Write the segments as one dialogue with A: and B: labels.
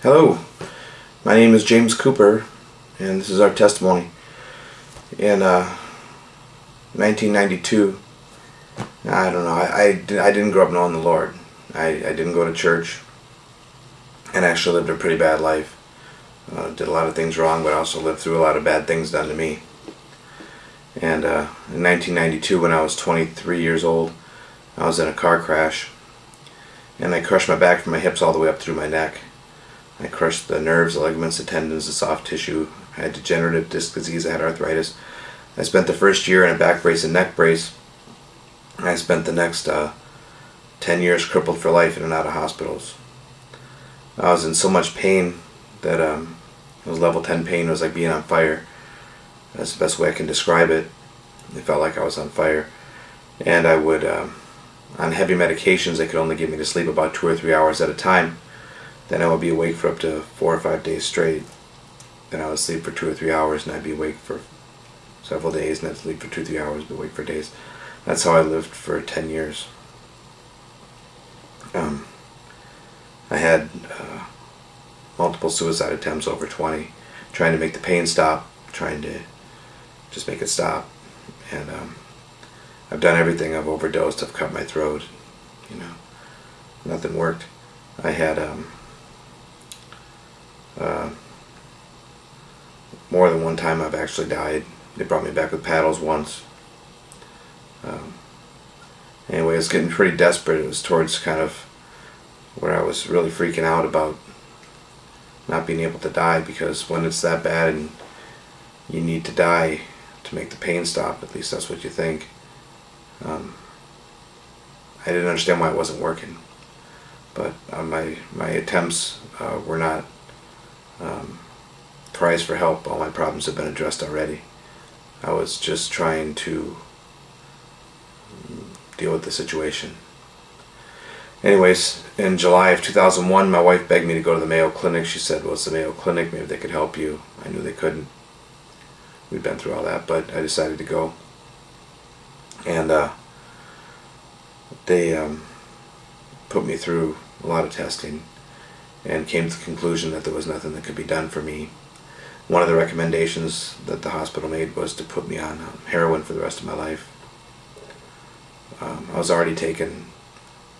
A: Hello, my name is James Cooper, and this is our testimony. In uh, 1992, I don't know, I, I, I, didn't grow up knowing the Lord. I, I didn't go to church, and actually lived a pretty bad life. Uh, did a lot of things wrong, but also lived through a lot of bad things done to me. And uh, in 1992, when I was 23 years old, I was in a car crash, and I crushed my back from my hips all the way up through my neck I crushed the nerves, ligaments, the tendons, the soft tissue. I had degenerative disc disease. I had arthritis. I spent the first year in a back brace and neck brace. I spent the next uh, 10 years crippled for life in and out of hospitals. I was in so much pain that um, it was level 10 pain. It was like being on fire. That's the best way I can describe it. It felt like I was on fire. And I would, um, on heavy medications, they could only get me to sleep about two or three hours at a time. Then I would be awake for up to four or five days straight. Then I would sleep for two or three hours and I'd be awake for several days and I'd sleep for two or three hours, be awake for days. That's how I lived for 10 years. Um, I had uh, multiple suicide attempts over 20, trying to make the pain stop, trying to just make it stop. And um, I've done everything. I've overdosed, I've cut my throat, you know, nothing worked. I had um, uh, more than one time I've actually died. They brought me back with paddles once. Um, anyway, it was getting pretty desperate. It was towards kind of where I was really freaking out about not being able to die because when it's that bad and you need to die to make the pain stop, at least that's what you think. Um, I didn't understand why it wasn't working, but uh, my my attempts uh, were not um, cries for help. All my problems have been addressed already. I was just trying to deal with the situation. Anyways, in July of 2001, my wife begged me to go to the Mayo Clinic. She said, well, it's the Mayo Clinic. Maybe they could help you. I knew they couldn't. We'd been through all that, but I decided to go. And uh, they um, put me through a lot of testing and came to the conclusion that there was nothing that could be done for me. One of the recommendations that the hospital made was to put me on um, heroin for the rest of my life. Um, I was already taking,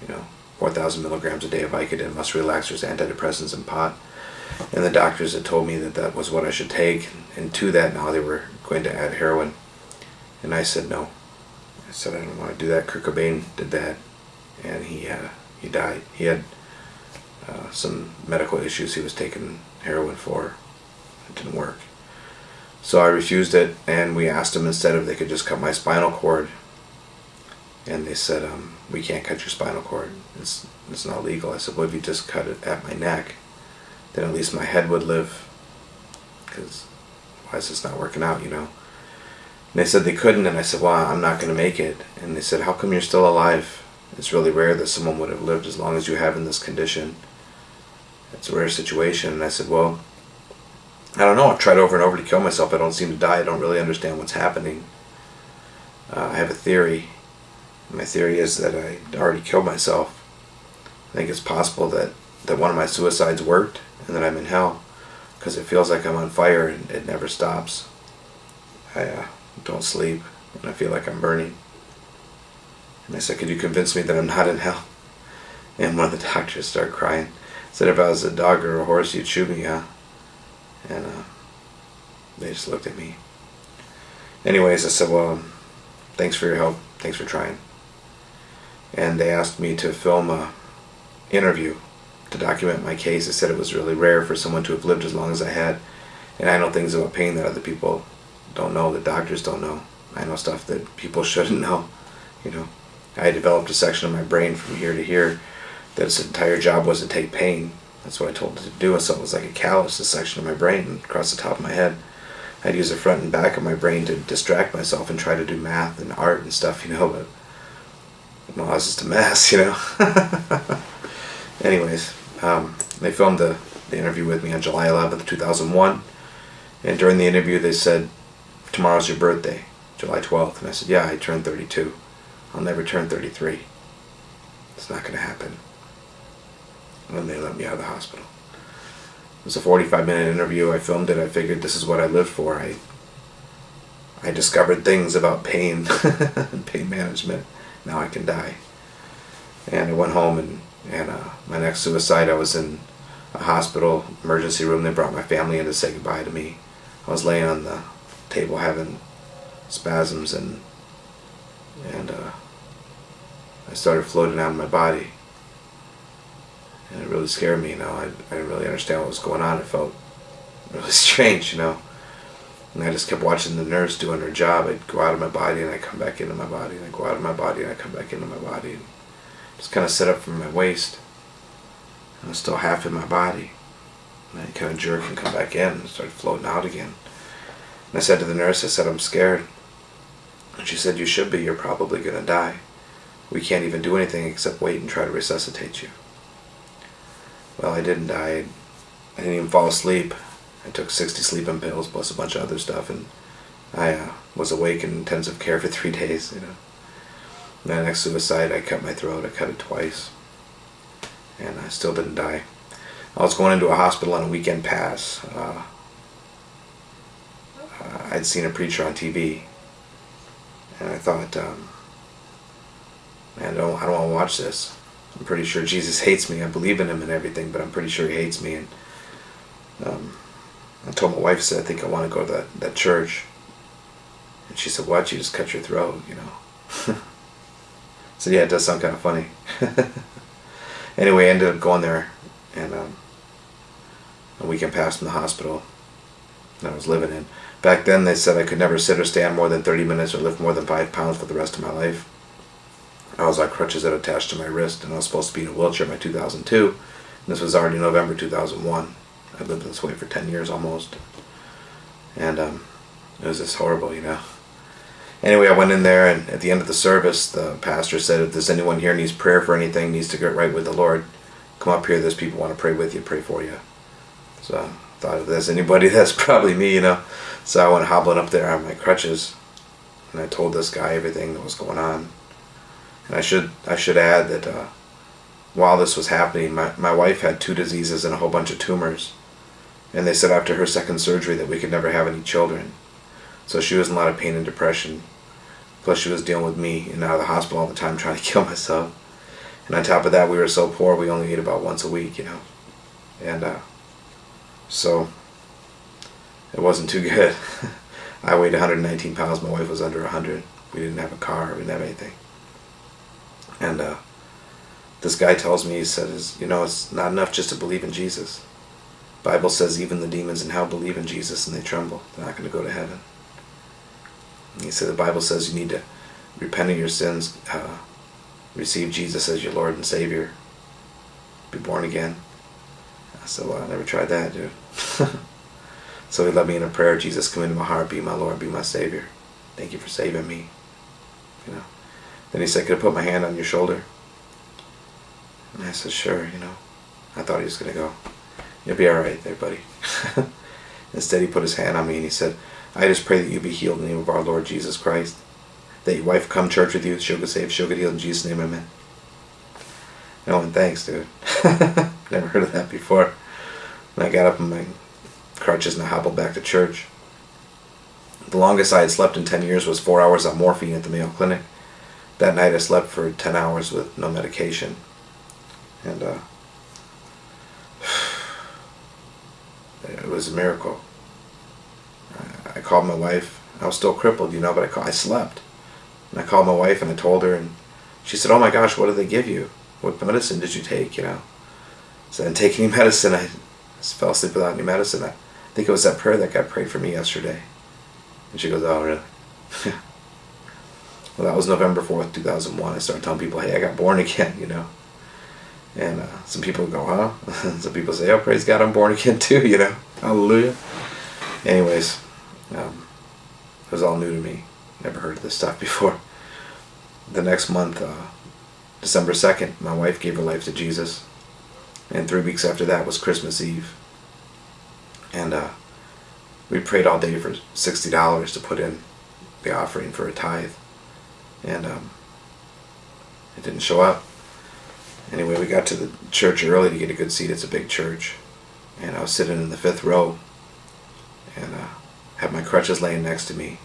A: you know, 4,000 milligrams a day of Vicodin, muscle relaxers, antidepressants, and pot. And the doctors had told me that that was what I should take. And to that, now they were going to add heroin. And I said no. I said I didn't want to do that. Kurt Cobain did that, and he uh, he died. He had uh, some medical issues he was taking heroin for. It didn't work. So I refused it, and we asked them instead if they could just cut my spinal cord. And they said, um, we can't cut your spinal cord. It's, it's not legal. I said, well, if you just cut it at my neck, then at least my head would live. Because why is this not working out, you know? And they said they couldn't, and I said, well, I'm not going to make it. And they said, how come you're still alive? It's really rare that someone would have lived as long as you have in this condition it's a rare situation. And I said, well, I don't know. I've tried over and over to kill myself. I don't seem to die. I don't really understand what's happening. Uh, I have a theory. My theory is that I already killed myself. I think it's possible that, that one of my suicides worked and that I'm in hell because it feels like I'm on fire and it never stops. I uh, don't sleep and I feel like I'm burning. And I said, could you convince me that I'm not in hell? And one of the doctors started crying. Said if I was a dog or a horse, you'd shoot me, huh? And uh, they just looked at me. Anyways, I said, well, thanks for your help. Thanks for trying. And they asked me to film a interview to document my case. They said it was really rare for someone to have lived as long as I had. And I know things about pain that other people don't know, that doctors don't know. I know stuff that people shouldn't know. You know, I developed a section of my brain from here to here that its entire job was to take pain. That's what I told it to do. So it was like a callus, a section of my brain across the top of my head. I'd use the front and back of my brain to distract myself and try to do math and art and stuff, you know, but well, I was just a mess, you know. Anyways, um, they filmed the, the interview with me on July 11th, 2001. And during the interview, they said, tomorrow's your birthday, July 12th. And I said, yeah, I turned 32. I'll never turn 33. It's not going to happen when they let me out of the hospital. It was a 45 minute interview. I filmed it. I figured this is what I lived for. I I discovered things about pain and pain management. Now I can die. And I went home and, and uh, my next suicide, I was in a hospital emergency room. They brought my family in to say goodbye to me. I was laying on the table having spasms and and uh, I started floating out of my body. And it really scared me, you know. I, I didn't really understand what was going on. It felt really strange, you know. And I just kept watching the nurse doing her job. I'd go out of my body and I'd come back into my body. And I'd go out of my body and I'd come back into my body. And just kind of set up from my waist. I was still half in my body. And I'd kind of jerk and come back in and start floating out again. And I said to the nurse, I said, I'm scared. And she said, you should be. You're probably going to die. We can't even do anything except wait and try to resuscitate you. Well, I didn't die. I didn't even fall asleep. I took 60 sleeping pills plus a bunch of other stuff, and I uh, was awake in intensive care for three days. You know, my next suicide, I cut my throat. I cut it twice, and I still didn't die. I was going into a hospital on a weekend pass. Uh, uh I'd seen a preacher on TV, and I thought, um, man, I don't, I don't want to watch this. I'm pretty sure Jesus hates me. I believe in him and everything, but I'm pretty sure he hates me. And um, I told my wife, I said, I think I want to go to that, that church. And she said, why'd you just cut your throat, you know? so yeah, it does sound kind of funny. anyway, I ended up going there, and um, a weekend passed in the hospital that I was living in. Back then, they said I could never sit or stand more than 30 minutes or lift more than 5 pounds for the rest of my life. I was on crutches that attached to my wrist, and I was supposed to be in a wheelchair by 2002. And this was already November 2001. I lived this way for 10 years almost. And um, it was just horrible, you know. Anyway, I went in there, and at the end of the service, the pastor said, if there's anyone here needs prayer for anything, needs to get right with the Lord, come up here. There's people want to pray with you, pray for you. So I thought if there's anybody, that's probably me, you know. So I went hobbling up there on my crutches, and I told this guy everything that was going on. And I should I should add that uh, while this was happening, my, my wife had two diseases and a whole bunch of tumors. And they said after her second surgery that we could never have any children. So she was in a lot of pain and depression. Plus she was dealing with me and out of the hospital all the time trying to kill myself. And on top of that, we were so poor we only ate about once a week, you know. And uh, so it wasn't too good. I weighed 119 pounds. My wife was under 100. We didn't have a car. We didn't have anything. And uh, this guy tells me, he says, you know, it's not enough just to believe in Jesus. Bible says even the demons in hell believe in Jesus and they tremble. They're not going to go to heaven. And he said the Bible says you need to repent of your sins, uh, receive Jesus as your Lord and Savior, be born again. I said, well, I never tried that, dude. so he led me in a prayer, Jesus, come into my heart, be my Lord, be my Savior. Thank you for saving me. You know. Then he said, could I put my hand on your shoulder? And I said, sure, you know. I thought he was going to go, you'll be all right there, buddy. Instead, he put his hand on me and he said, I just pray that you be healed in the name of our Lord Jesus Christ. That your wife come church with you, she'll get saved, she'll get healed in Jesus' name, amen. And thanks, dude. Never heard of that before. And I got up on my crutches and I hobbled back to church. The longest I had slept in 10 years was four hours on morphine at the Mayo Clinic. That night I slept for 10 hours with no medication. And uh, it was a miracle. I, called my wife. I was still crippled, you know, but I, call, I slept. And I called my wife and I told her, and she said, "Oh my gosh, what did they give you? What medicine did you take?" You know. So I didn't take any medicine. I fell asleep without any medicine. I think it was that prayer that God prayed for me yesterday. And she goes, "Oh, really?" well, that was November fourth, two thousand one. I started telling people, "Hey, I got born again," you know. And uh, some people go, huh? some people say, oh, praise God, I'm born again too, you know. Hallelujah. Anyways, um, it was all new to me. Never heard of this stuff before. The next month, uh, December 2nd, my wife gave her life to Jesus. And three weeks after that was Christmas Eve. And uh, we prayed all day for $60 to put in the offering for a tithe. And um, it didn't show up. Anyway, we got to the church early to get a good seat. It's a big church. and I was sitting in the fifth row, and uh, had my crutches laying next to me,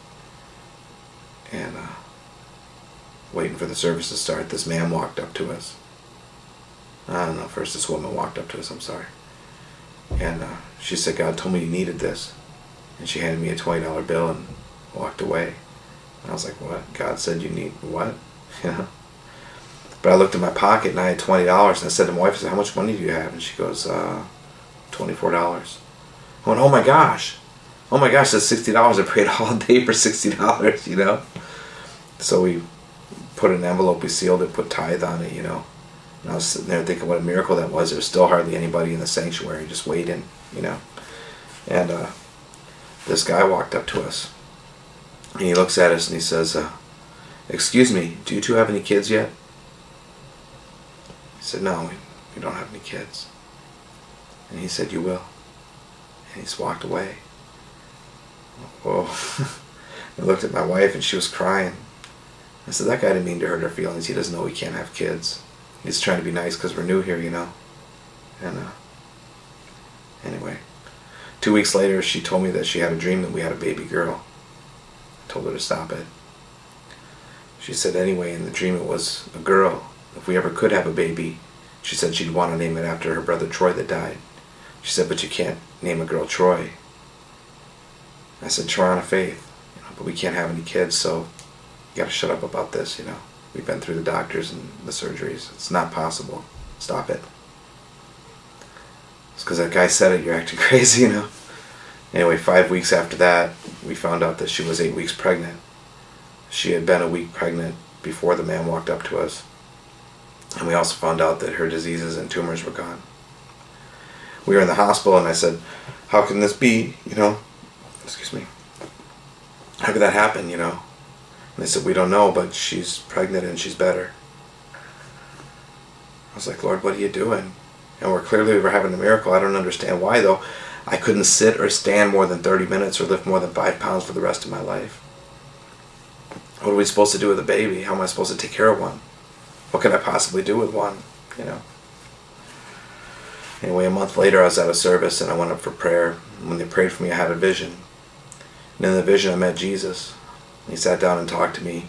A: and uh, waiting for the service to start. This man walked up to us. I don't know. First, this woman walked up to us. I'm sorry, and uh, she said, "God told me you needed this," and she handed me a twenty dollar bill and walked away. I was like, "What? God said you need what?" You know. But I looked in my pocket and I had twenty dollars, and I said to my wife, "I said, how much money do you have?" And she goes, uh, twenty-four dollars." I went, "Oh my gosh, oh my gosh, that's sixty dollars. I prayed all day for sixty dollars, you know." So we put an envelope, we sealed it, put tithe on it, you know. And I was sitting there thinking what a miracle that was. There was still hardly anybody in the sanctuary, just waiting, you know. And uh, this guy walked up to us, and he looks at us and he says, uh, "Excuse me, do you two have any kids yet?" He said, no, we, don't have any kids. And he said, you will. And he's walked away. Whoa. I looked at my wife and she was crying. I said, that guy didn't mean to hurt her feelings. He doesn't know we can't have kids. He's trying to be nice because we're new here, you know. And, uh, anyway. Two weeks later, she told me that she had a dream that we had a baby girl. Told her to stop it. She said, anyway, in the dream it was a girl if we ever could have a baby, she said she'd want to name it after her brother Troy that died. She said, but you can't name a girl Troy. I said, Triana faith, you know, but we can't have any kids, so you got to shut up about this, you know. We've been through the doctors and the surgeries. It's not possible. Stop it. It's because that guy said it, you're acting crazy, you know. Anyway, five weeks after that, we found out that she was eight weeks pregnant. She had been a week pregnant before the man walked up to us. And we also found out that her diseases and tumors were gone. We were in the hospital and I said, how can this be, you know, excuse me, how could that happen, you know? And they said, we don't know, but she's pregnant and she's better. I was like, Lord, what are you doing? And we're clearly we're having a miracle. I don't understand why, though. I couldn't sit or stand more than 30 minutes or lift more than five pounds for the rest of my life. What are we supposed to do with a baby? How am I supposed to take care of one? what can I possibly do with one, you know? Anyway, a month later, I was at a service and I went up for prayer. When they prayed for me, I had a vision. And in the vision, I met Jesus. He sat down and talked to me.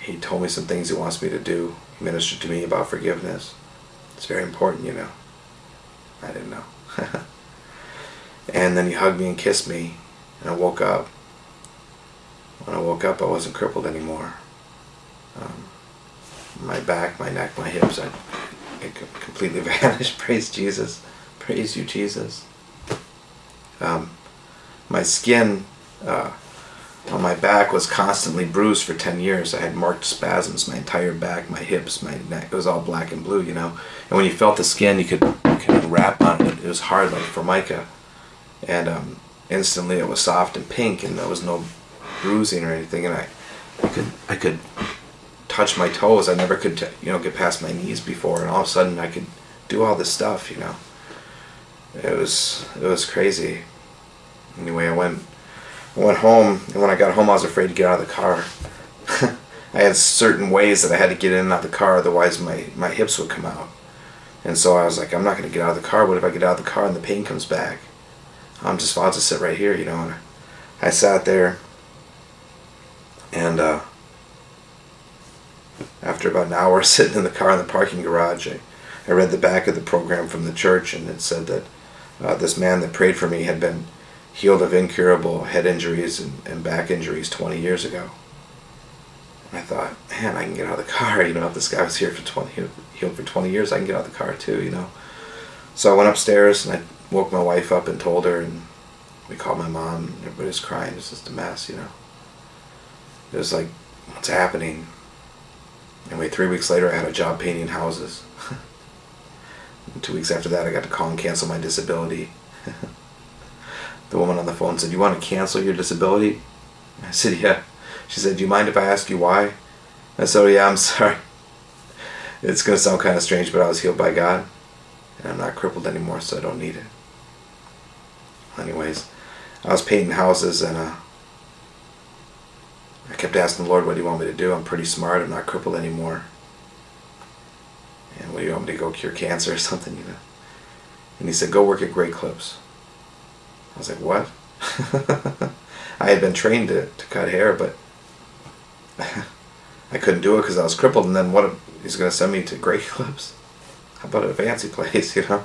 A: He told me some things he wants me to do. He ministered to me about forgiveness. It's very important, you know. I didn't know. and then he hugged me and kissed me, and I woke up. When I woke up, I wasn't crippled anymore. Um, my back, my neck, my hips, I, it completely vanished. Praise Jesus. Praise you, Jesus. Um, my skin uh, on my back was constantly bruised for 10 years. I had marked spasms, my entire back, my hips, my neck. It was all black and blue, you know. And when you felt the skin, you could, you could wrap on it. It was hard like formica. And um, instantly it was soft and pink and there was no bruising or anything. And I, I could, I could touch my toes. I never could, you know, get past my knees before, and all of a sudden I could do all this stuff. You know, it was it was crazy. Anyway, I went I went home, and when I got home, I was afraid to get out of the car. I had certain ways that I had to get in and out of the car, otherwise my my hips would come out. And so I was like, I'm not going to get out of the car. What if I get out of the car and the pain comes back? I'm just about to sit right here, you know. And I sat there, and uh, after about an hour sitting in the car in the parking garage, I, I read the back of the program from the church, and it said that uh, this man that prayed for me had been healed of incurable head injuries and, and back injuries 20 years ago. And I thought, man, I can get out of the car. You know, if this guy was here for 20, healed for 20 years, I can get out of the car too, you know. So I went upstairs and I woke my wife up and told her, and we called my mom, and everybody was crying. It was just a mess, you know. It was like, what's happening? Anyway, three weeks later, I had a job painting houses. two weeks after that, I got to call and cancel my disability. the woman on the phone said, you want to cancel your disability? I said, yeah. She said, do you mind if I ask you why? I said, oh yeah, I'm sorry. It's going to sound kind of strange, but I was healed by God. And I'm not crippled anymore, so I don't need it. Anyways, I was painting houses and uh, I kept asking the Lord, what do you want me to do? I'm pretty smart. I'm not crippled anymore. And what do you want me to go cure cancer or something, you know? And he said, go work at Great Clips. I was like, what? I had been trained to, to cut hair, but I couldn't do it because I was crippled. And then what? He's going to send me to Great Clips? How about a fancy place, you know?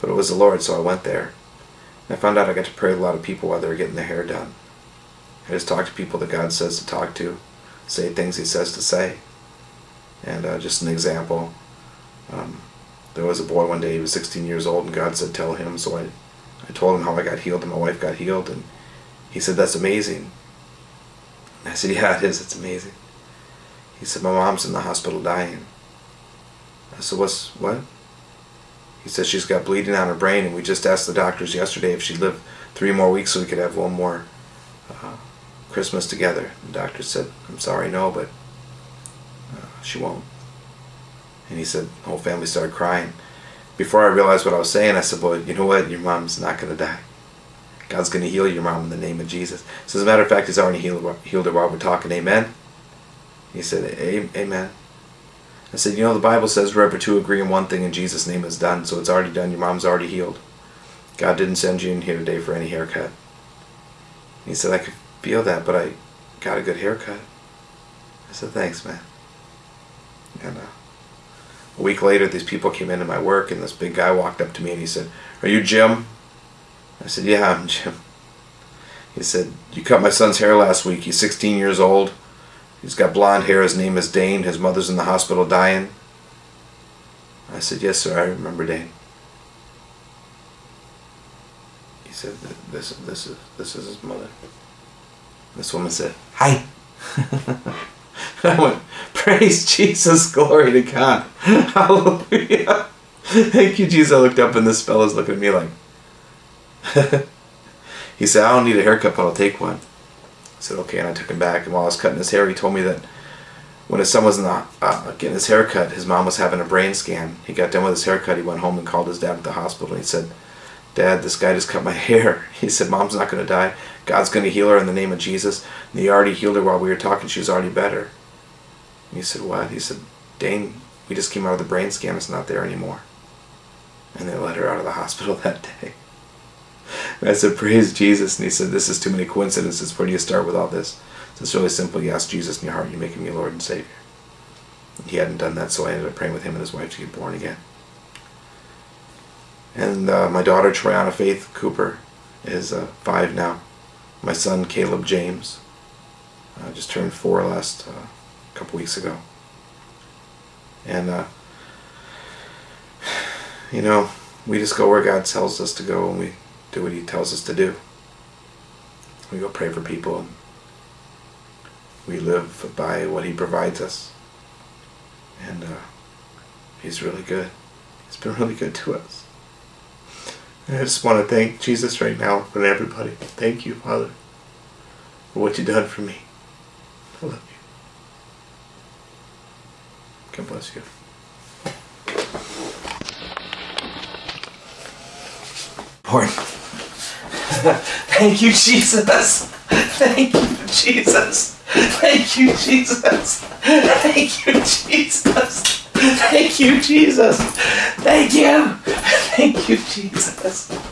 A: But it was the Lord, so I went there. I found out I got to pray with a lot of people while they were getting their hair done. I just talk to people that God says to talk to, say things He says to say. And uh, just an example, um, there was a boy one day, he was 16 years old, and God said, Tell him. So I, I told him how I got healed and my wife got healed, and he said, That's amazing. I said, Yeah, it is, it's amazing. He said, My mom's in the hospital dying. I said, What's what? He says She's got bleeding on her brain, and we just asked the doctors yesterday if she'd live three more weeks so we could have one more uh, Christmas together. The doctor said, I'm sorry, no, but uh, she won't. And he said, the whole family started crying. Before I realized what I was saying, I said, well, you know what? Your mom's not going to die. God's going to heal your mom in the name of Jesus. So as a matter of fact, he's already healed, healed her while we're talking. Amen? He said, amen. I said, you know, the Bible says wherever two agree in one thing in Jesus' name is done. So it's already done. Your mom's already healed. God didn't send you in here today for any haircut. He said, I could feel that, but I got a good haircut. I said, thanks, man. And uh, a week later, these people came into my work, and this big guy walked up to me and he said, Are you Jim? I said, Yeah, I'm Jim. He said, You cut my son's hair last week. He's 16 years old. He's got blonde hair. His name is Dane. His mother's in the hospital dying. I said, Yes, sir. I remember Dane. He said, "This, this is, this is his mother." This woman said, "Hi." I went, Praise Jesus, glory to God. Hallelujah. Thank you, Jesus. I looked up and this fella's looking at me like, he said, I don't need a haircut, but I'll take one. I said, okay, and I took him back. And while I was cutting his hair, he told me that when his son was not uh, getting his haircut, his mom was having a brain scan. He got done with his haircut. He went home and called his dad at the hospital. And he said, Dad, this guy just cut my hair. He said, Mom's not going to die. God's going to heal her in the name of Jesus. And he already healed her while we were talking. She was already better. And he said, What? He said, Dane, we just came out of the brain scan. It's not there anymore. And they let her out of the hospital that day. I said, Praise Jesus. And he said, This is too many coincidences. Where do you start with all this? So it's really simple. You ask Jesus in your heart, you make him your Lord and Savior. He hadn't done that, so I ended up praying with him and his wife to get born again. And uh, my daughter, Triana Faith Cooper, is uh, five now. My son, Caleb James, uh, just turned four last uh, couple weeks ago. And, uh, you know, we just go where God tells us to go and we do what He tells us to do. We go pray for people. We live by what He provides us. And uh, He's really good. He's been really good to us. And I just want to thank Jesus right now and everybody. Thank you, Father, for what you've done for me. I love you. God bless you. Lord, thank you, Jesus. Thank you, Jesus. Thank you, Jesus. Thank you, Jesus. Thank you, Jesus. Thank you. Thank you, Jesus.